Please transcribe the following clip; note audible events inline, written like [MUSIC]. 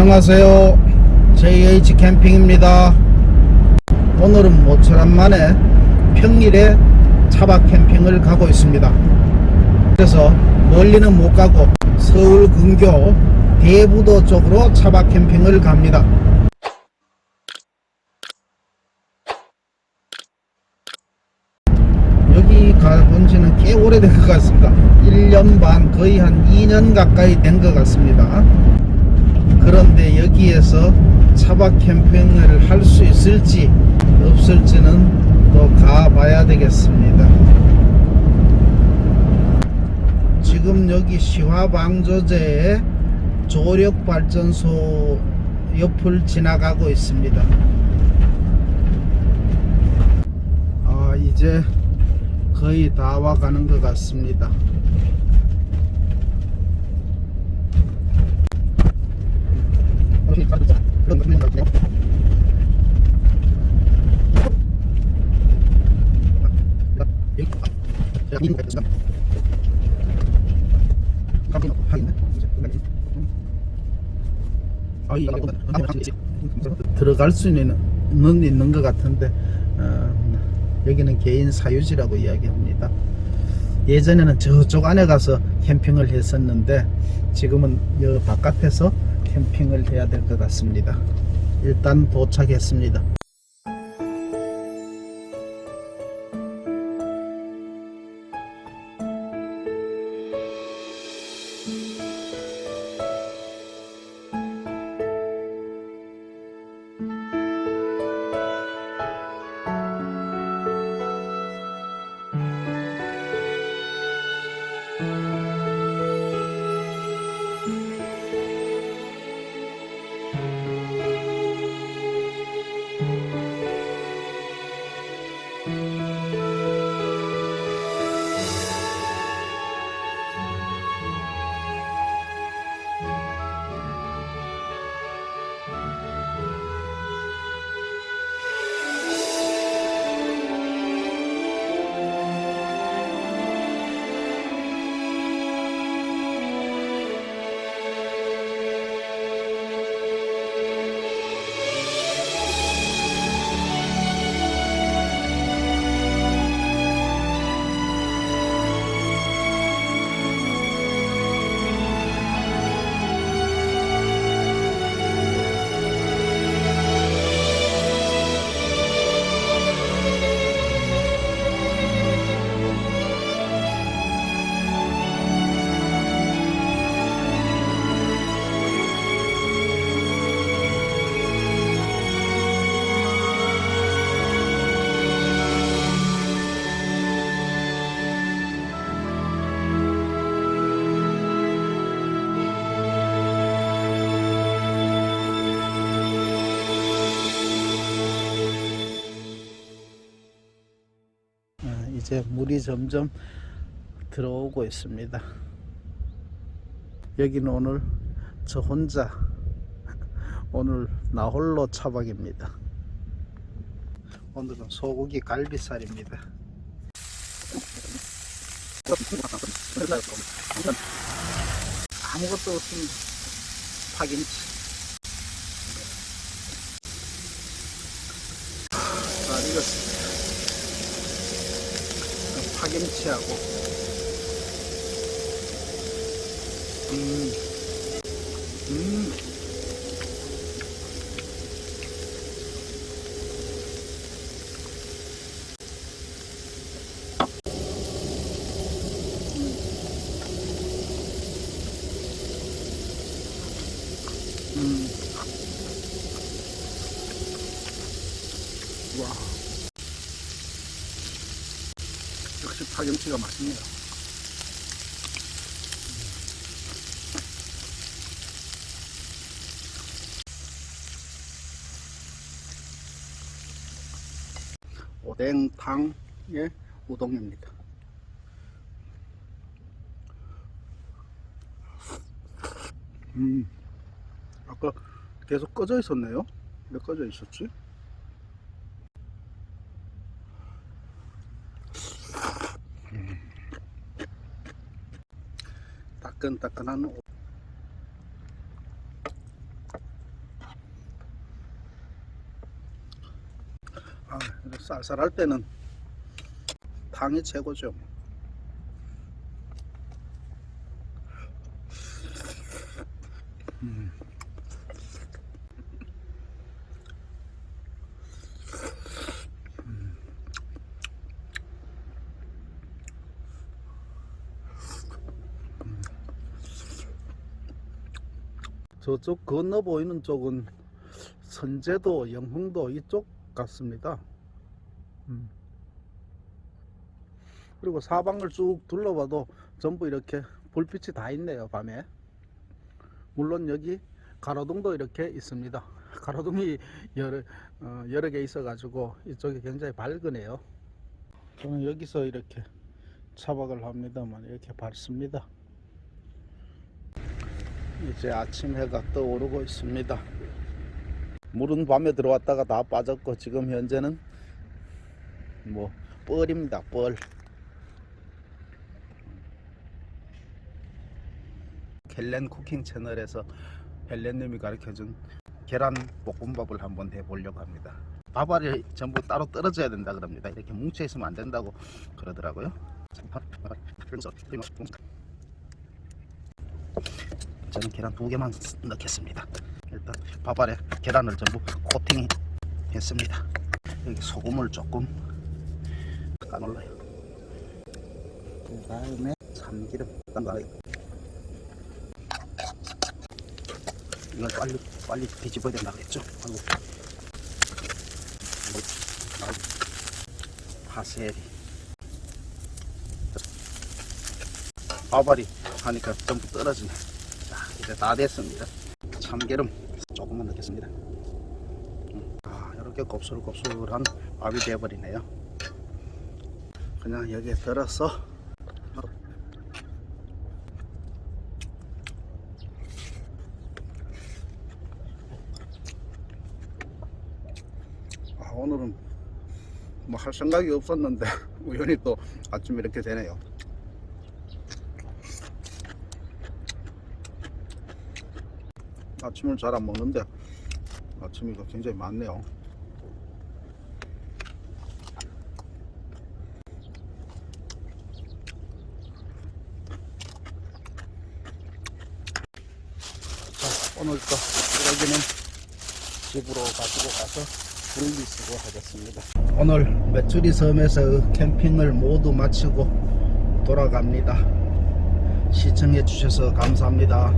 안녕하세요. JH 캠핑입니다. 오늘은 모처럼 만에 평일에 차박 캠핑을 가고 있습니다. 그래서 멀리는 못 가고 서울 근교 대부도 쪽으로 차박 캠핑을 갑니다. 여기 가본 지는 꽤 오래된 것 같습니다. 1년 반 거의 한 2년 가까이 된 것 같습니다 그런데 여기에서 차박 캠핑을 할 수 있을지 없을지는 또 가봐야 되겠습니다. 지금 여기 시화방조제의 조력발전소 옆을 지나가고 있습니다. 아 이제 거의 다 와가는 것 같습니다 들어갈 수는 있는, 있는 것 같은데 어, 여기는 개인 사유지라고 이야기합니다. 예전에는 저쪽 안에 가서 캠핑을 했었는데 지금은 여 바깥에서 캠핑을 해야 될 것 같습니다. 일단 도착했습니다. 이제 물이 점점 들어오고 있습니다. 여기는 오늘 저 혼자 [LAUGHS] 오늘 나 홀로 차박입니다. 오늘은 소고기 갈비살입니다. 아무것도 없으면 파김치. 잘 익었습니다. 파 김치하고 음, 음. 음. 와. 역시 파김치가 맛있네요. 오뎅탕의 우동입니다. 음, 아까 계속 꺼져 있었네요. 왜 꺼져 있었지? 따끈따끈한 아, 쌀쌀할 때는 당이 최고죠 뭐. 저쪽 건너 보이는 쪽은 선제도, 영흥도 이쪽 같습니다. 음. 그리고 사방을 쭉 둘러봐도 전부 이렇게 불빛이 다 있네요, 밤에. 물론 여기 가로등도 이렇게 있습니다. [LAUGHS] 가로등이 여러, 어, 여러 개 있어 가지고 이쪽이 굉장히 밝으네요. 저는 여기서 이렇게 차박을 합니다만 이렇게 밝습니다. 이제 아침 해가 떠오르고 있습니다. 물은 밤에 들어왔다가 다 빠졌고 지금 현재는 뭐 뻘입니다 뻘. 켈렌 쿠킹 채널에서 헬렌님이 가르쳐준 계란 볶음밥을 한번 해보려고 합니다. 밥알이 전부 따로 떨어져야 된다 그럽니다. 이렇게 뭉쳐 있으면 안 된다고 그러더라고요 저는 계란 두 개만 넣겠습니다 일단 밥알에 계란을 전부 코팅 했습니다. 여기 소금을 조금 까놀라요. 그 다음에 참기름 까놀라요. 이걸 빨리 빨리 뒤집어야 된다 그랬죠. 아이고. 파세리. 밥알이 하니까 전부 떨어지네. 자 이제 다 됐습니다. 참기름 조금만 넣겠습니다. 음, 아, 이렇게 곱슬곱슬한 밥이 되어버리네요. 그냥 여기에 들어서 아, 오늘은 뭐 할 생각이 없었는데 [LAUGHS] 우연히 또 아침 이렇게 되네요. 아침을 잘 안 먹는데 아침이 굉장히 많네요. 자, 오늘 또 쓰레기는 집으로 가지고 가서 분리수거 하겠습니다. 오늘 메추리 섬에서 캠핑을 모두 마치고 돌아갑니다. 시청해 주셔서 감사합니다.